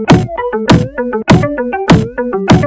Thank you.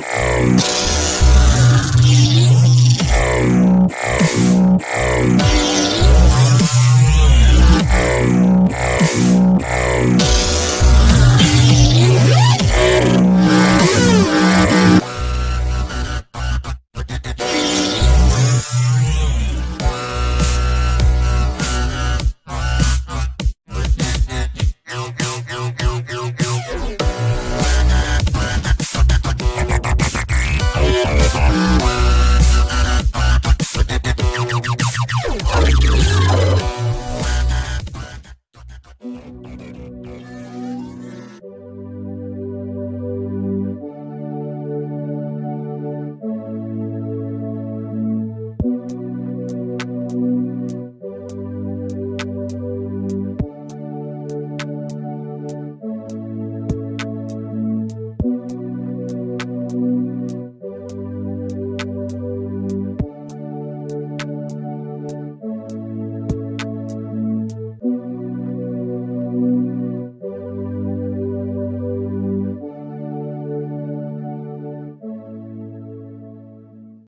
We'll be right back.